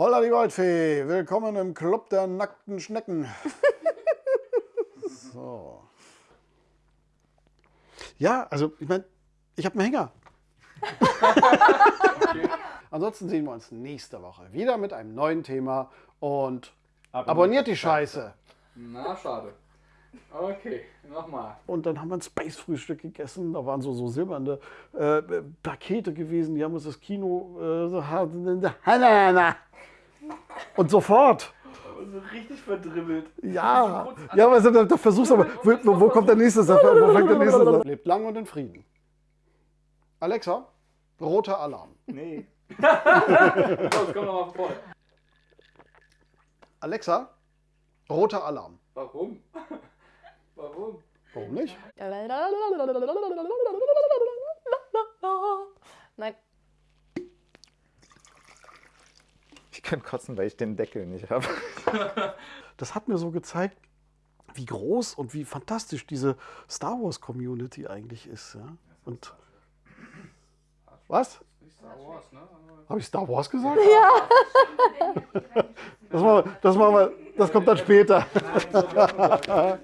Holla die Goldfee, willkommen im Club der nackten Schnecken. so. Ja, also ich meine, ich habe einen Hänger. okay. Ansonsten sehen wir uns nächste Woche wieder mit einem neuen Thema und abonniert, abonniert die Scheiße. Na, schade. Okay, nochmal. Und dann haben wir ein Space-Frühstück gegessen. Da waren so, so silberne äh, Pakete gewesen. Die haben uns das Kino äh, so und sofort. So richtig verdribbelt. Ja, ja aber da, da versuchst du aber, wo, wo, kommt der nächste Satz? Wo fängt der nächste Satz? Lebt lang und in Frieden. Alexa, roter Alarm. Nee. Los, komm noch mal vor. Alexa, roter Alarm. Warum? Warum? Warum nicht? Nein. Ich kann kotzen, weil ich den Deckel nicht habe. Das hat mir so gezeigt, wie groß und wie fantastisch diese Star Wars Community eigentlich ist. Ja? Und was? Wars, ne? Habe ich Star Wars gesagt? Ja. Das, machen wir, das, machen wir, das kommt dann später.